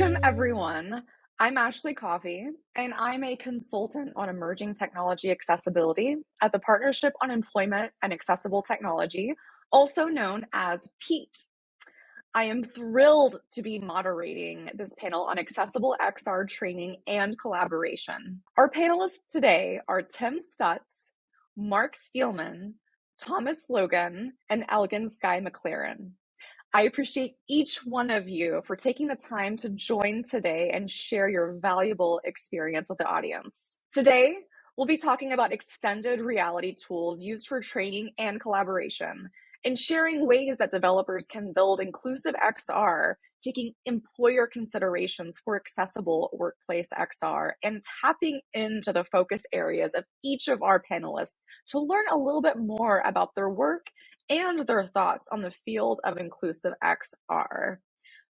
Welcome, everyone. I'm Ashley Coffey, and I'm a consultant on emerging technology accessibility at the Partnership on Employment and Accessible Technology, also known as PEAT. I am thrilled to be moderating this panel on accessible XR training and collaboration. Our panelists today are Tim Stutz, Mark Steelman, Thomas Logan, and Elgin Sky McLaren. I appreciate each one of you for taking the time to join today and share your valuable experience with the audience. Today, we'll be talking about extended reality tools used for training and collaboration and sharing ways that developers can build inclusive XR, taking employer considerations for accessible workplace XR, and tapping into the focus areas of each of our panelists to learn a little bit more about their work and their thoughts on the field of inclusive XR.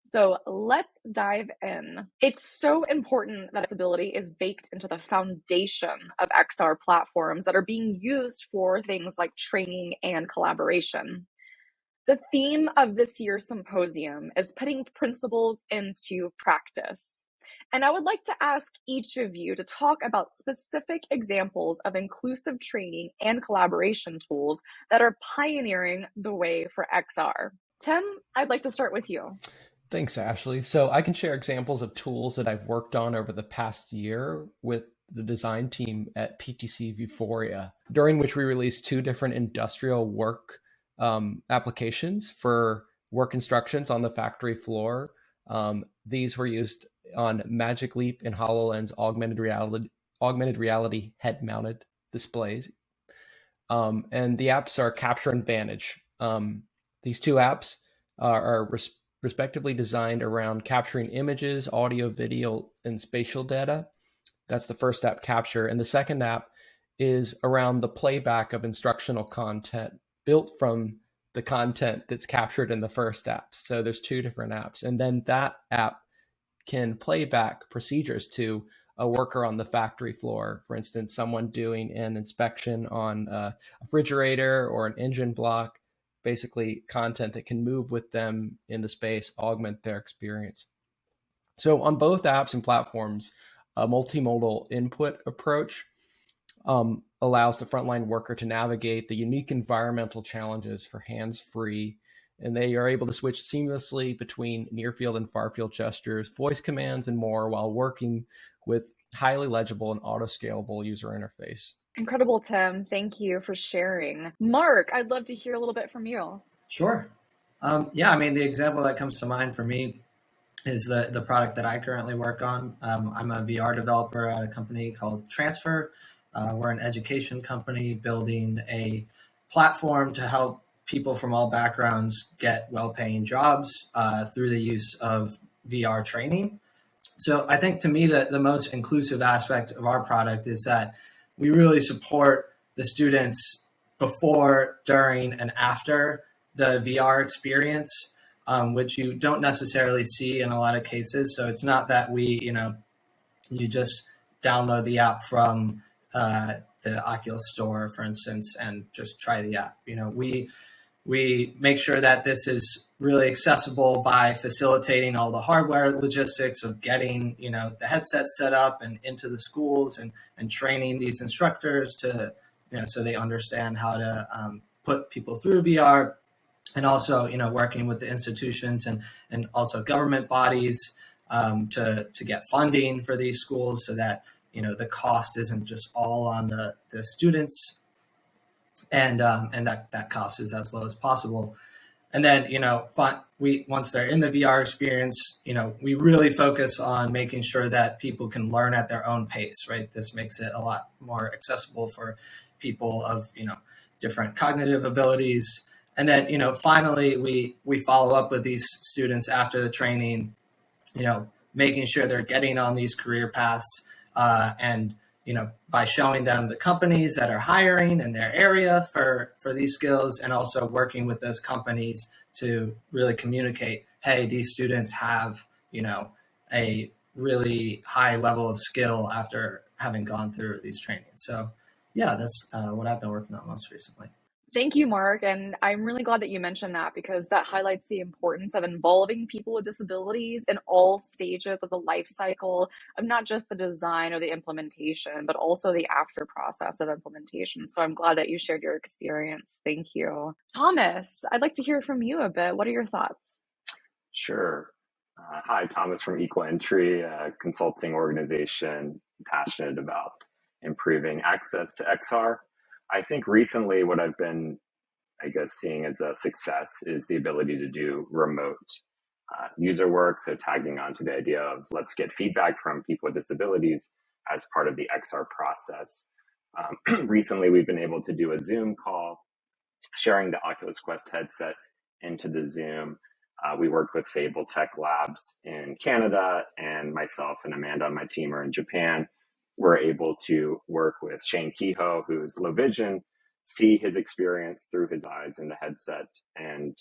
So let's dive in. It's so important that accessibility is baked into the foundation of XR platforms that are being used for things like training and collaboration. The theme of this year's symposium is putting principles into practice. And I would like to ask each of you to talk about specific examples of inclusive training and collaboration tools that are pioneering the way for XR. Tim, I'd like to start with you. Thanks, Ashley. So I can share examples of tools that I've worked on over the past year with the design team at PTC Vuforia, during which we released two different industrial work um, applications for work instructions on the factory floor. Um, these were used on Magic Leap and HoloLens augmented reality augmented reality head mounted displays. Um, and the apps are Capture and Vantage. Um, these two apps are, are res respectively designed around capturing images, audio, video, and spatial data. That's the first app, Capture. And the second app is around the playback of instructional content built from the content that's captured in the first app. So there's two different apps. And then that app can play back procedures to a worker on the factory floor. For instance, someone doing an inspection on a refrigerator or an engine block, basically content that can move with them in the space, augment their experience. So on both apps and platforms, a multimodal input approach um, allows the frontline worker to navigate the unique environmental challenges for hands-free and they are able to switch seamlessly between near field and far field gestures, voice commands, and more while working with highly legible and auto scalable user interface. Incredible, Tim. Thank you for sharing. Mark, I'd love to hear a little bit from you. Sure. Um, yeah, I mean, the example that comes to mind for me is the, the product that I currently work on. Um, I'm a VR developer at a company called Transfr. Uh, we're an education company building a platform to help people from all backgrounds get well-paying jobs uh, through the use of VR training. So I think to me that the most inclusive aspect of our product is that we really support the students before, during, and after the VR experience, um, which you don't necessarily see in a lot of cases. So it's not that we, you know, you just download the app from uh, the Oculus store, for instance, and just try the app. You know, we we make sure that this is really accessible by facilitating all the hardware logistics of getting, you know, the headset set up and into the schools and, and training these instructors to, you know, so they understand how to um, put people through VR and also, you know, working with the institutions and, and also government bodies um, to, to get funding for these schools so that, you know, the cost isn't just all on the, the students and um, and that that cost is as low as possible. And then you know, we once they're in the VR experience, you know, we really focus on making sure that people can learn at their own pace. Right, this makes it a lot more accessible for people of you know different cognitive abilities. And then you know, finally, we we follow up with these students after the training, you know, making sure they're getting on these career paths uh, and you know, by showing them the companies that are hiring in their area for, for these skills and also working with those companies to really communicate, hey, these students have, you know, a really high level of skill after having gone through these trainings. So yeah, that's uh, what I've been working on most recently. Thank you, Mark. And I'm really glad that you mentioned that because that highlights the importance of involving people with disabilities in all stages of the life cycle of not just the design or the implementation, but also the after process of implementation. So I'm glad that you shared your experience. Thank you. Thomas, I'd like to hear from you a bit. What are your thoughts? Sure. Uh, hi, Thomas from Equal Entry, a consulting organization passionate about improving access to XR. I think recently what I've been, I guess, seeing as a success is the ability to do remote uh, user work. So tagging on to the idea of let's get feedback from people with disabilities as part of the XR process. Um, recently, we've been able to do a Zoom call, sharing the Oculus Quest headset into the Zoom. Uh, we worked with Fable Tech Labs in Canada, and myself and Amanda on my team are in Japan we're able to work with Shane Kehoe, who's low vision, see his experience through his eyes in the headset, and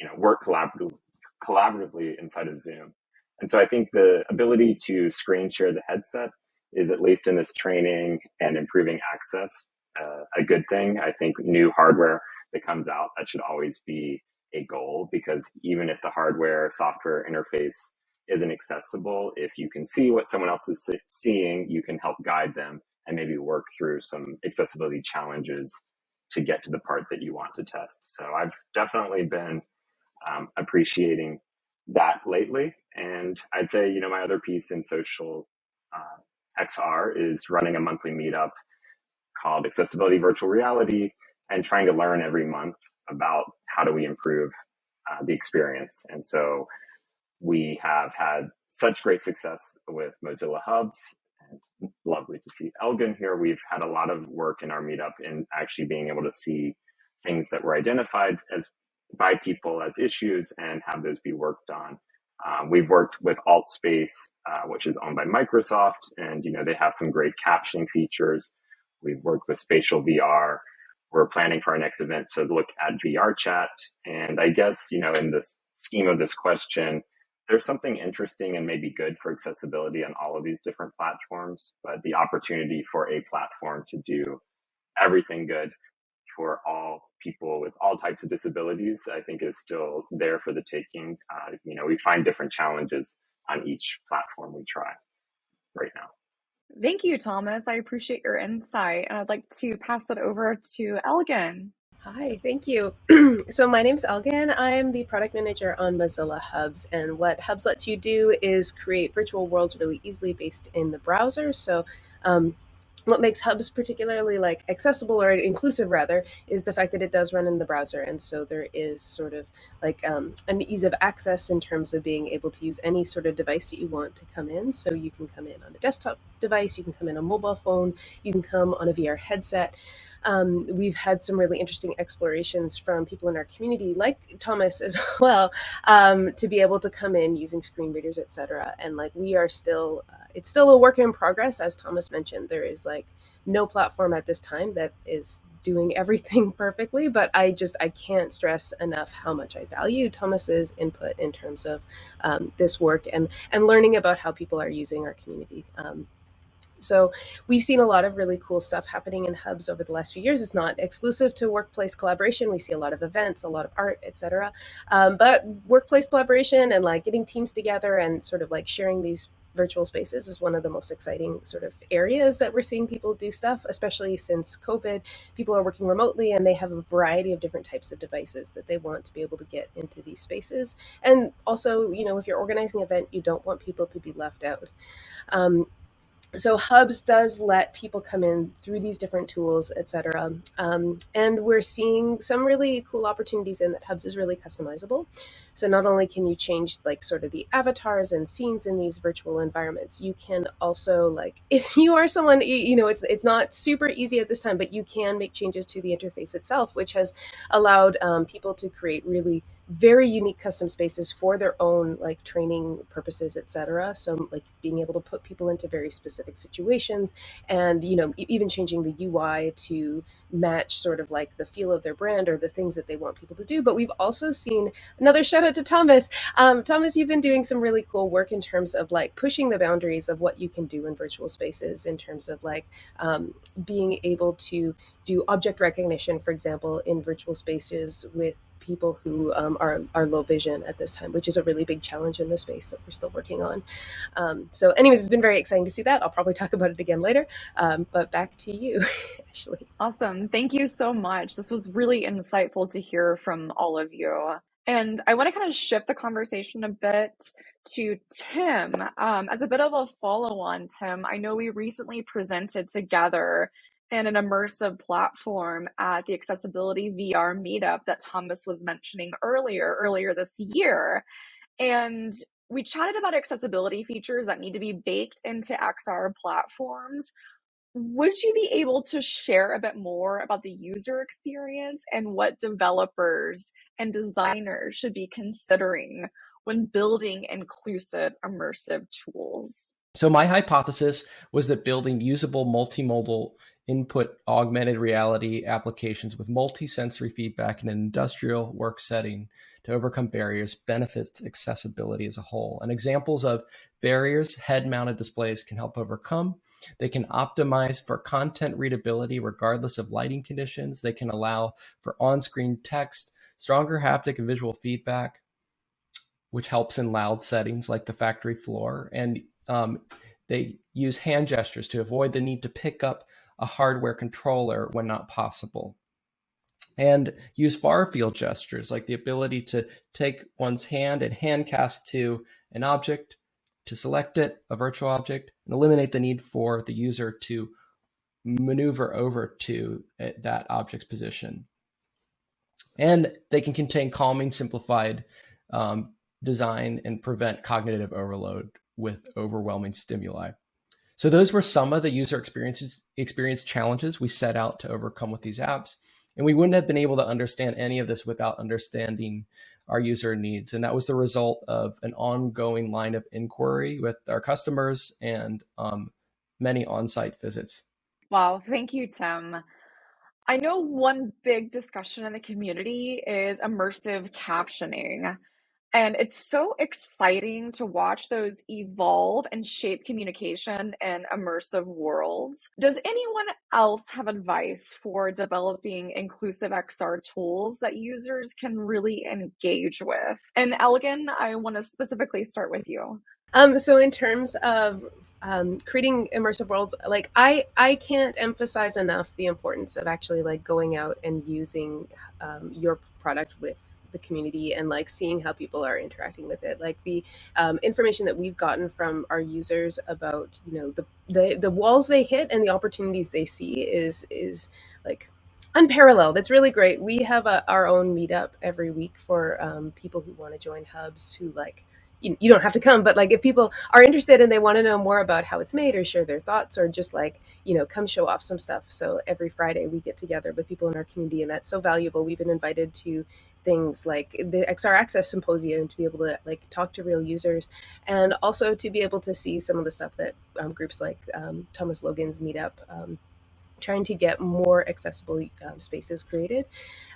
you know work collaboratively, collaboratively inside of Zoom. And so I think the ability to screen share the headset is at least in this training and improving access uh, a good thing. I think new hardware that comes out that should always be a goal because even if the hardware software interface isn't accessible, if you can see what someone else is seeing, you can help guide them and maybe work through some accessibility challenges to get to the part that you want to test. So I've definitely been um, appreciating that lately. And I'd say, you know, my other piece in social uh, XR is running a monthly meetup called Accessibility Virtual Reality and trying to learn every month about how do we improve uh, the experience. And so we have had such great success with Mozilla Hubs. And lovely to see Elgin here. We've had a lot of work in our meetup in actually being able to see things that were identified as by people as issues and have those be worked on. Um, we've worked with AltSpace, uh, which is owned by Microsoft, and you know they have some great captioning features. We've worked with Spatial VR. We're planning for our next event to look at VR chat, and I guess you know in the scheme of this question, there's something interesting and maybe good for accessibility on all of these different platforms, but the opportunity for a platform to do everything good for all people with all types of disabilities, I think is still there for the taking. Uh, you know, we find different challenges on each platform we try right now. Thank you, Thomas. I appreciate your insight. And I'd like to pass it over to Elgin. Hi, thank you. so my name is Elgin. I'm the product manager on Mozilla Hubs. And what Hubs lets you do is create virtual worlds really easily based in the browser. So um, what makes hubs particularly like accessible or inclusive rather is the fact that it does run in the browser and so there is sort of like um, an ease of access in terms of being able to use any sort of device that you want to come in so you can come in on a desktop device you can come in on a mobile phone you can come on a vr headset um, we've had some really interesting explorations from people in our community, like Thomas as well, um, to be able to come in using screen readers, etc. And like we are still, uh, it's still a work in progress, as Thomas mentioned. There is like no platform at this time that is doing everything perfectly but i just i can't stress enough how much i value thomas's input in terms of um, this work and and learning about how people are using our community um, so we've seen a lot of really cool stuff happening in hubs over the last few years. It's not exclusive to workplace collaboration. We see a lot of events, a lot of art, etc. Um, but workplace collaboration and like getting teams together and sort of like sharing these virtual spaces is one of the most exciting sort of areas that we're seeing people do stuff, especially since COVID. People are working remotely and they have a variety of different types of devices that they want to be able to get into these spaces. And also, you know, if you're organizing an event, you don't want people to be left out. Um, so hubs does let people come in through these different tools etc um, and we're seeing some really cool opportunities in that hubs is really customizable. So not only can you change like sort of the avatars and scenes in these virtual environments you can also like if you are someone you know it's it's not super easy at this time but you can make changes to the interface itself which has allowed um, people to create really very unique custom spaces for their own like training purposes, etc. So like being able to put people into very specific situations, and you know even changing the UI to match sort of like the feel of their brand or the things that they want people to do. But we've also seen another shout out to Thomas. Um, Thomas, you've been doing some really cool work in terms of like pushing the boundaries of what you can do in virtual spaces in terms of like um, being able to do object recognition, for example, in virtual spaces with people who um, are, are low vision at this time, which is a really big challenge in the space that we're still working on. Um, so anyways, it's been very exciting to see that. I'll probably talk about it again later, um, but back to you, Ashley. Awesome. Thank you so much. This was really insightful to hear from all of you. And I want to kind of shift the conversation a bit to Tim. Um, as a bit of a follow on, Tim, I know we recently presented together in an immersive platform at the accessibility VR meetup that Thomas was mentioning earlier, earlier this year. And we chatted about accessibility features that need to be baked into XR platforms. Would you be able to share a bit more about the user experience and what developers and designers should be considering when building inclusive immersive tools? So, my hypothesis was that building usable multimodal input augmented reality applications with multi-sensory feedback in an industrial work setting to overcome barriers benefits accessibility as a whole. And examples of barriers head-mounted displays can help overcome. They can optimize for content readability regardless of lighting conditions. They can allow for on-screen text, stronger haptic and visual feedback, which helps in loud settings like the factory floor. And um, they use hand gestures to avoid the need to pick up a hardware controller when not possible. And use far field gestures like the ability to take one's hand and hand cast to an object to select it, a virtual object, and eliminate the need for the user to maneuver over to eh, that object's position. And they can contain calming, simplified um, design and prevent cognitive overload with overwhelming stimuli. So those were some of the user experiences experience challenges we set out to overcome with these apps. And we wouldn't have been able to understand any of this without understanding our user needs. And that was the result of an ongoing line of inquiry with our customers and um, many on-site visits. Wow, thank you, Tim. I know one big discussion in the community is immersive captioning. And it's so exciting to watch those evolve and shape communication in immersive worlds. Does anyone else have advice for developing inclusive XR tools that users can really engage with? And Elgin, I want to specifically start with you. Um, so in terms of um, creating immersive worlds, like I, I can't emphasize enough the importance of actually like going out and using um, your product with the community and like seeing how people are interacting with it. Like the um, information that we've gotten from our users about you know the, the the walls they hit and the opportunities they see is is like unparalleled. It's really great. We have a, our own meetup every week for um, people who want to join hubs who like you, you don't have to come but like if people are interested and they want to know more about how it's made or share their thoughts or just like you know come show off some stuff. So every friday we get together with people in our community and that's so valuable. We've been invited to things like the xr access symposium to be able to like talk to real users and also to be able to see some of the stuff that um, groups like um, thomas logan's meetup um, trying to get more accessible um, spaces created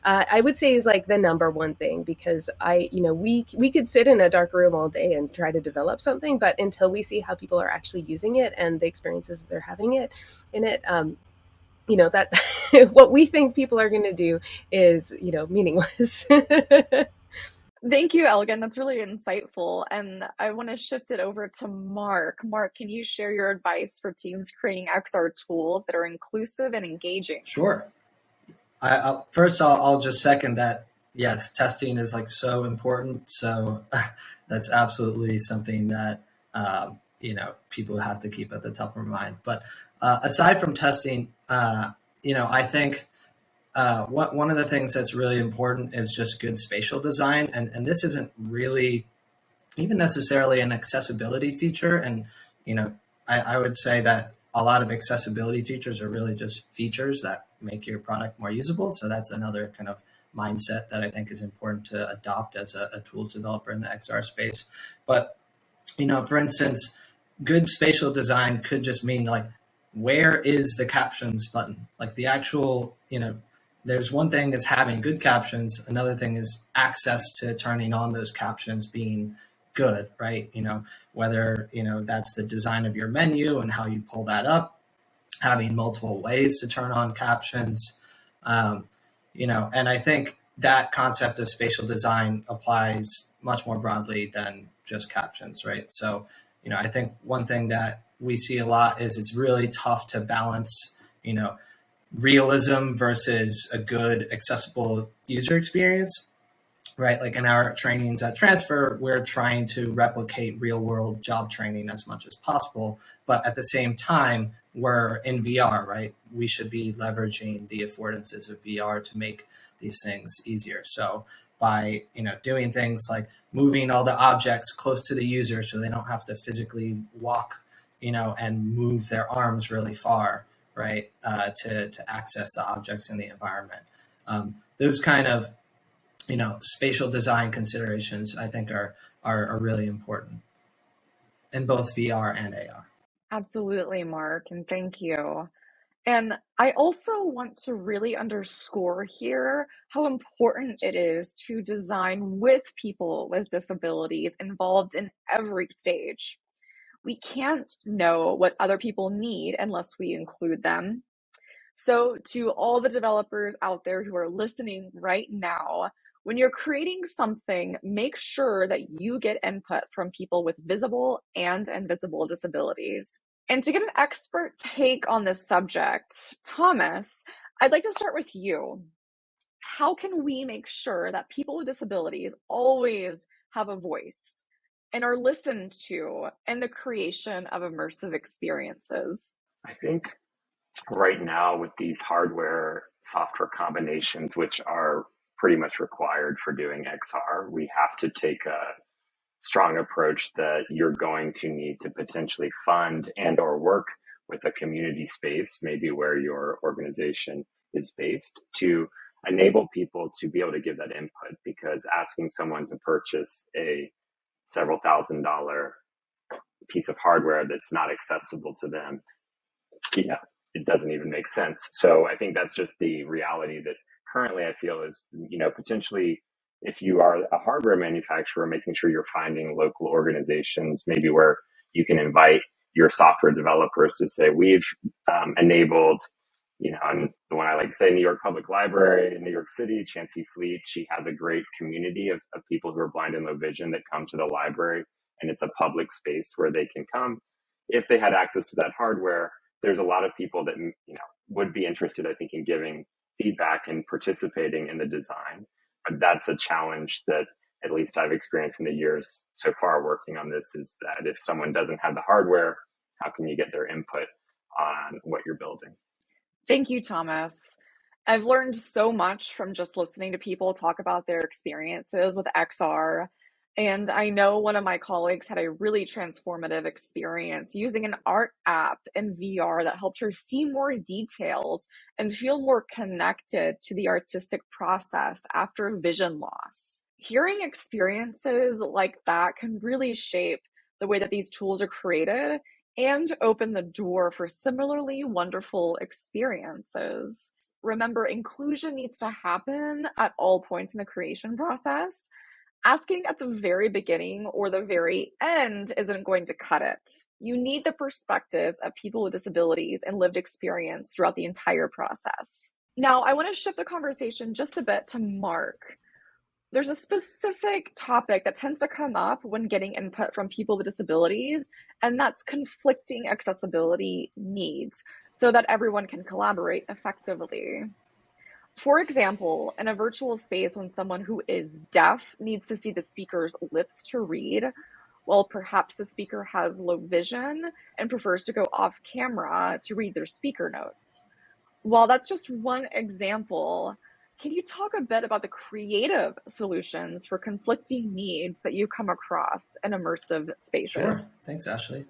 uh, i would say is like the number one thing because i you know we we could sit in a dark room all day and try to develop something but until we see how people are actually using it and the experiences they're having it in it um, you know that what we think people are going to do is you know meaningless Thank you, Elgin. That's really insightful. And I want to shift it over to Mark. Mark, can you share your advice for teams creating XR tools that are inclusive and engaging? Sure. I, I'll, first, I'll, I'll just second that. Yes, testing is like so important. So that's absolutely something that um, you know people have to keep at the top of mind. But uh, aside from testing, uh, you know, I think uh, what, one of the things that's really important is just good spatial design. And, and this isn't really even necessarily an accessibility feature. And, you know, I, I would say that a lot of accessibility features are really just features that make your product more usable. So that's another kind of mindset that I think is important to adopt as a, a tools developer in the XR space. But you know, for instance, good spatial design could just mean like where is the captions button? Like the actual, you know, there's one thing is having good captions, another thing is access to turning on those captions being good, right? You know, whether, you know, that's the design of your menu and how you pull that up, having multiple ways to turn on captions, um, you know, and I think that concept of spatial design applies much more broadly than just captions, right? So, you know, I think one thing that we see a lot is it's really tough to balance, you know, realism versus a good accessible user experience right? Like in our trainings at Transfr we're trying to replicate real world job training as much as possible but at the same time we're in vr right? We should be leveraging the affordances of vr to make these things easier. So by you know doing things like moving all the objects close to the user so they don't have to physically walk you know and move their arms really far right, uh, to, to access the objects in the environment. Um, those kind of, you know, spatial design considerations, I think are, are, are really important in both VR and AR. Absolutely, Mark, and thank you. And I also want to really underscore here how important it is to design with people with disabilities involved in every stage we can't know what other people need unless we include them. So, to all the developers out there who are listening right now, when you're creating something, make sure that you get input from people with visible and invisible disabilities. And to get an expert take on this subject, Thomas, I'd like to start with you. How can we make sure that people with disabilities always have a voice? And are listened to in the creation of immersive experiences? I think right now with these hardware software combinations, which are pretty much required for doing XR, we have to take a strong approach that you're going to need to potentially fund and or work with a community space, maybe where your organization is based to enable people to be able to give that input because asking someone to purchase a several thousand dollar piece of hardware that's not accessible to them, yeah, it doesn't even make sense. So I think that's just the reality that currently I feel is, you know, potentially if you are a hardware manufacturer, making sure you're finding local organizations, maybe where you can invite your software developers to say, we've um, enabled you know, and the one I like to say, New York Public Library in New York City, Chancey Fleet, she has a great community of, of people who are blind and low vision that come to the library, and it's a public space where they can come. If they had access to that hardware, there's a lot of people that mm, you know would be interested, I think, in giving feedback and participating in the design. But that's a challenge that at least I've experienced in the years so far working on this is that if someone doesn't have the hardware, how can you get their input on what you're building? Thank you, Thomas. I've learned so much from just listening to people talk about their experiences with XR. And I know one of my colleagues had a really transformative experience using an art app in VR that helped her see more details and feel more connected to the artistic process after vision loss. Hearing experiences like that can really shape the way that these tools are created and open the door for similarly wonderful experiences. Remember, inclusion needs to happen at all points in the creation process. Asking at the very beginning or the very end isn't going to cut it. You need the perspectives of people with disabilities and lived experience throughout the entire process. Now, I want to shift the conversation just a bit to Mark there's a specific topic that tends to come up when getting input from people with disabilities, and that's conflicting accessibility needs so that everyone can collaborate effectively. For example, in a virtual space, when someone who is deaf needs to see the speaker's lips to read, while perhaps the speaker has low vision and prefers to go off camera to read their speaker notes. While that's just one example, can you talk a bit about the creative solutions for conflicting needs that you come across in immersive spaces? Sure. Thanks, Ashley.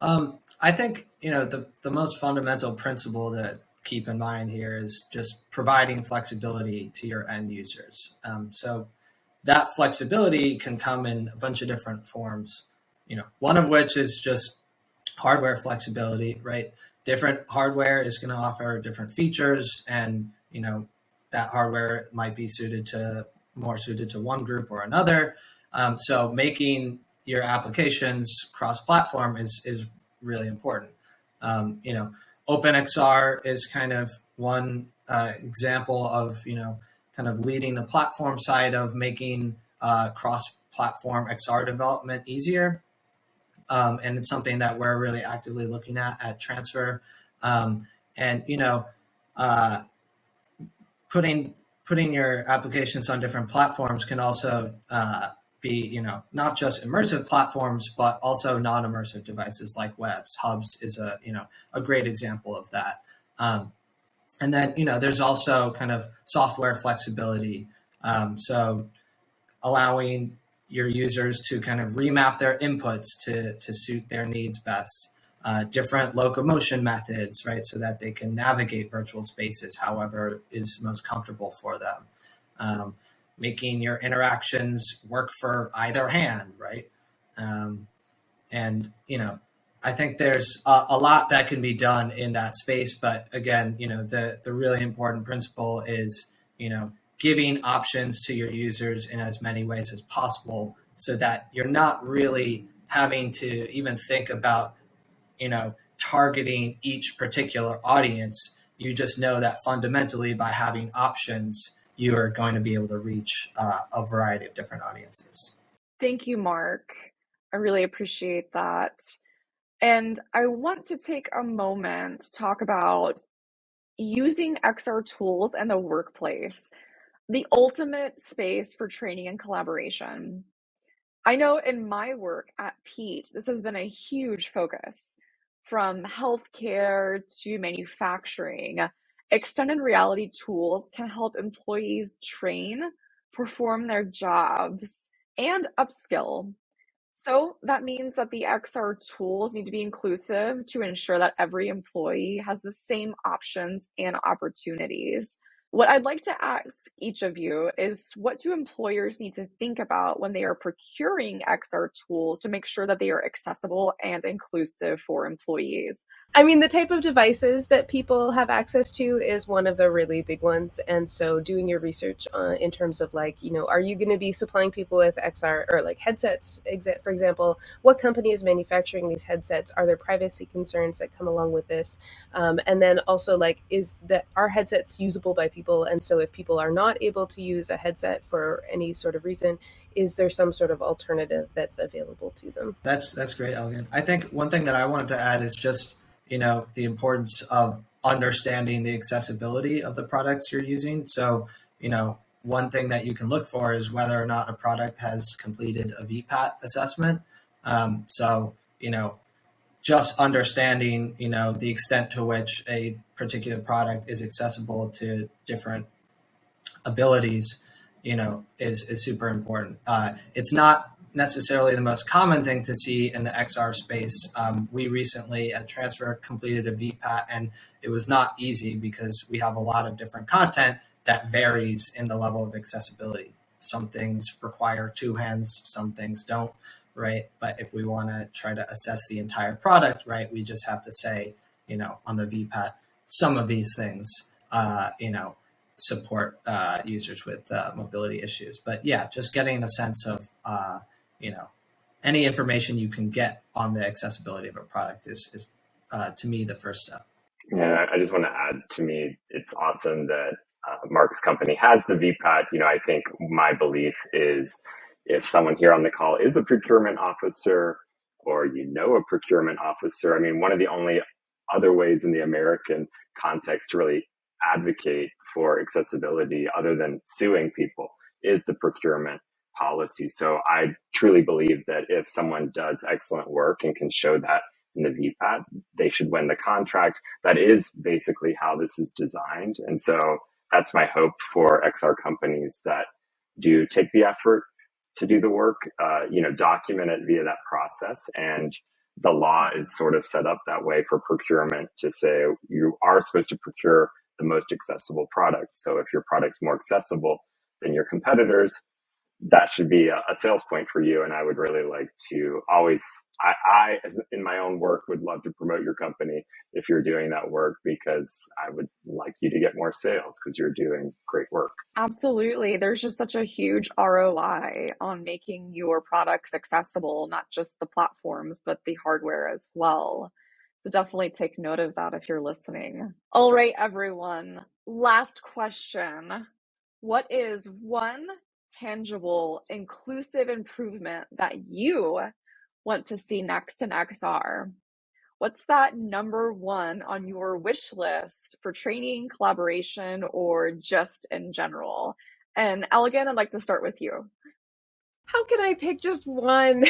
Um, I think you know the the most fundamental principle that keep in mind here is just providing flexibility to your end users. Um, so that flexibility can come in a bunch of different forms. You know, one of which is just hardware flexibility, right? Different hardware is going to offer different features, and you know that hardware might be suited to more suited to one group or another. Um, so making your applications cross-platform is is really important. Um, you know, OpenXR is kind of one uh, example of you know kind of leading the platform side of making uh, cross-platform XR development easier. Um, and it's something that we're really actively looking at at Transfr. Um, and you know, uh, putting putting your applications on different platforms can also uh, be, you know, not just immersive platforms, but also non-immersive devices like webs. Hubs is a, you know, a great example of that. Um, and then, you know, there's also kind of software flexibility. Um, so allowing your users to kind of remap their inputs to, to suit their needs best. Uh, different locomotion methods, right? So that they can navigate virtual spaces however is most comfortable for them. Um, making your interactions work for either hand, right? Um, and, you know, I think there's a, a, lot that can be done in that space. But again, you know, the, the really important principle is, you know, giving options to your users in as many ways as possible so that you're not really having to even think about, you know, targeting each particular audience. You just know that fundamentally by having options, you are going to be able to reach uh, a variety of different audiences. Thank you, Mark. I really appreciate that. And I want to take a moment to talk about using XR tools in the workplace, the ultimate space for training and collaboration. I know in my work at PEAT, this has been a huge focus from healthcare to manufacturing Extended reality tools can help employees train, perform their jobs, and upskill. So that means that the XR tools need to be inclusive to ensure that every employee has the same options and opportunities. What I'd like to ask each of you is what do employers need to think about when they are procuring XR tools to make sure that they are accessible and inclusive for employees? I mean, the type of devices that people have access to is one of the really big ones. And so, doing your research uh, in terms of like, you know, are you going to be supplying people with XR or like headsets, for example? What company is manufacturing these headsets? Are there privacy concerns that come along with this? Um, and then also, like, is that our headsets usable by people? And so, if people are not able to use a headset for any sort of reason, is there some sort of alternative that's available to them? That's that's great, Elgin. I think one thing that I wanted to add is just you know the importance of understanding the accessibility of the products you're using. So you know one thing that you can look for is whether or not a product has completed a vpat assessment. Um, so you know just understanding you know the extent to which a particular product is accessible to different abilities you know is is super important. Uh, it's not necessarily the most common thing to see in the XR space. Um, we recently at Transfr completed a VPAT and it was not easy because we have a lot of different content that varies in the level of accessibility. Some things require two hands, some things don't, right? But if we want to try to assess the entire product, right, we just have to say, you know, on the VPAT, some of these things, uh, you know, support uh, users with uh, mobility issues. But yeah, just getting a sense of, uh, you know, any information you can get on the accessibility of a product is, is uh, to me, the first step. Yeah, I just want to add to me, it's awesome that uh, Mark's company has the VPAT. You know, I think my belief is if someone here on the call is a procurement officer or you know a procurement officer, I mean, one of the only other ways in the American context to really advocate for accessibility other than suing people is the procurement policy. So I truly believe that if someone does excellent work and can show that in the VPAT, they should win the contract. That is basically how this is designed. And so that's my hope for XR companies that do take the effort to do the work, uh, you know, document it via that process and the law is sort of set up that way for procurement to say you are supposed to procure the most accessible product. So if your product's more accessible than your competitors, that should be a, a, sales point for you. And I would really like to always, I, I, as in my own work, would love to promote your company if you're doing that work because I would like you to get more sales because you're doing great work. Absolutely. There's just such a huge ROI on making your products accessible, not just the platforms, but the hardware as well. So definitely take note of that if you're listening. All right, everyone. Last question. What is one tangible, inclusive improvement that you want to see next in XR? What's that number one on your wish list for training, collaboration, or just in general? And Elgin, I'd like to start with you how can I pick just one?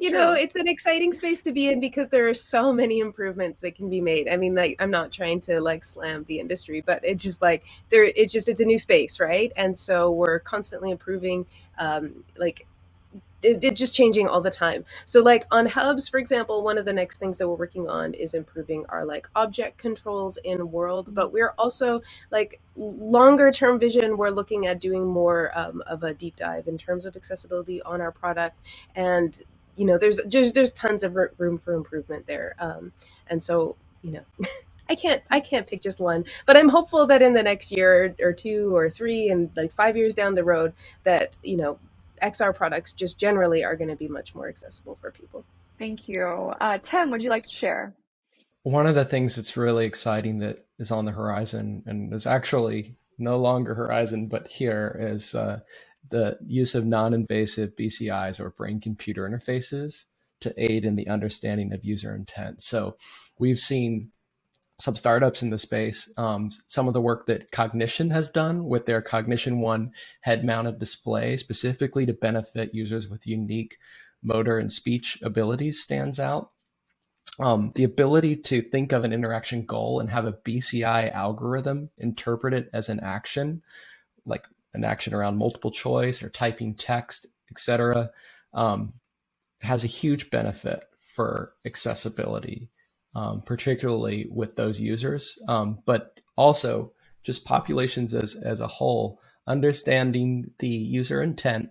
you know, it's an exciting space to be in because there are so many improvements that can be made. I mean, like I'm not trying to like slam the industry, but it's just like there it's just it's a new space, right? And so we're constantly improving um like it, it, just changing all the time. So like on hubs, for example, one of the next things that we're working on is improving our like object controls in world, but we're also like longer term vision. We're looking at doing more um, of a deep dive in terms of accessibility on our product. And, you know, there's just, there's tons of room for improvement there. Um, and so, you know, I can't I can't pick just one, but I'm hopeful that in the next year or two or three and like five years down the road that you know XR products just generally are going to be much more accessible for people. Thank you. Uh, Tim, would you like to share? One of the things that's really exciting that is on the horizon and is actually no longer horizon, but here is uh, the use of non-invasive BCIs or brain computer interfaces to aid in the understanding of user intent. So we've seen some startups in the space. Um, some of the work that Cognixion has done with their Cognixion One head mounted display, specifically to benefit users with unique motor and speech abilities, stands out. Um, the ability to think of an interaction goal and have a BCI algorithm interpret it as an action, like an action around multiple choice or typing text, etc., um, has a huge benefit for accessibility um, particularly with those users, um, but also just populations as, as a whole, understanding the user intent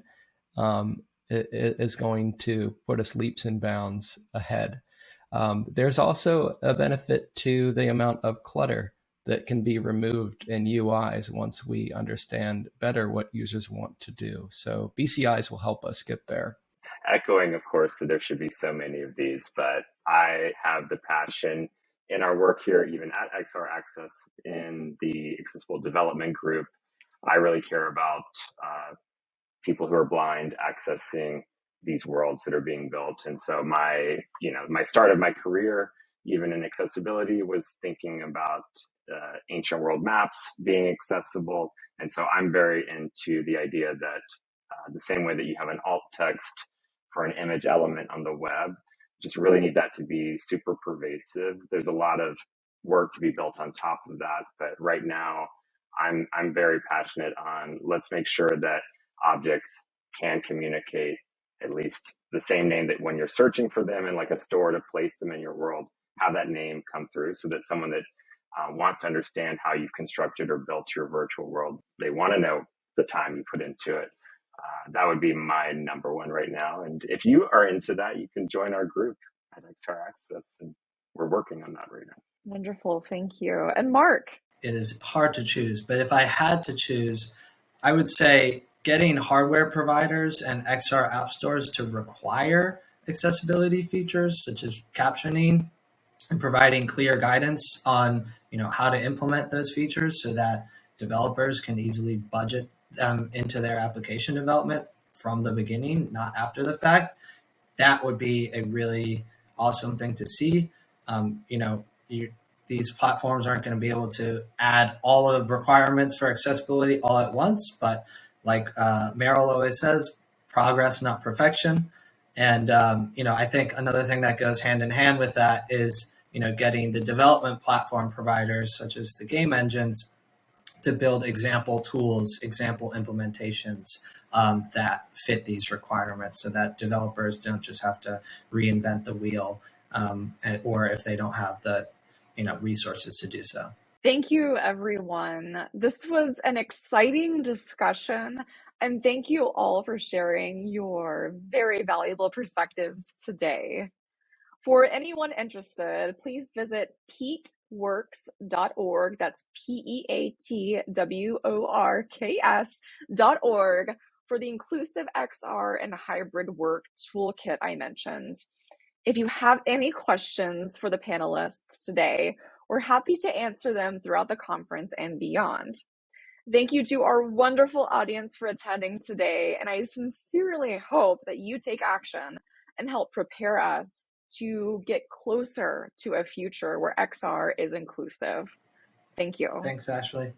um, is going to put us leaps and bounds ahead. Um, there's also a benefit to the amount of clutter that can be removed in UIs once we understand better what users want to do. So BCIs will help us get there echoing, of course, that there should be so many of these, but I have the passion in our work here, even at XR Access in the accessible development group. I really care about uh, people who are blind accessing these worlds that are being built. And so my, you know, my start of my career, even in accessibility, was thinking about uh, ancient world maps being accessible. And so I'm very into the idea that uh, the same way that you have an alt text for an image element on the web. Just really need that to be super pervasive. There's a lot of work to be built on top of that, but right now I'm I'm very passionate on let's make sure that objects can communicate at least the same name that when you're searching for them in like a store to place them in your world, have that name come through so that someone that uh, wants to understand how you've constructed or built your virtual world, they want to know the time you put into it uh, that would be my number one right now. And if you are into that, you can join our group at XR Access, and we're working on that right now. Wonderful, thank you. And Mark, it is hard to choose, but if I had to choose, I would say getting hardware providers and XR app stores to require accessibility features such as captioning and providing clear guidance on you know how to implement those features so that developers can easily budget them into their application development from the beginning, not after the fact, that would be a really awesome thing to see. Um, you know, you, these platforms aren't going to be able to add all of the requirements for accessibility all at once, but like uh, Meryl always says, progress, not perfection. And um, you know, I think another thing that goes hand in hand with that is you know getting the development platform providers such as the game engines to build example tools, example implementations um, that fit these requirements so that developers don't just have to reinvent the wheel um, or if they don't have the you know resources to do so. Thank you, everyone. This was an exciting discussion, and thank you all for sharing your very valuable perspectives today. For anyone interested, please visit peatworks.org. That's P E A T W O R K S.org for the inclusive XR and hybrid work toolkit I mentioned. If you have any questions for the panelists today, we're happy to answer them throughout the conference and beyond. Thank you to our wonderful audience for attending today, and I sincerely hope that you take action and help prepare us to get closer to a future where XR is inclusive. Thank you. Thanks, Ashley.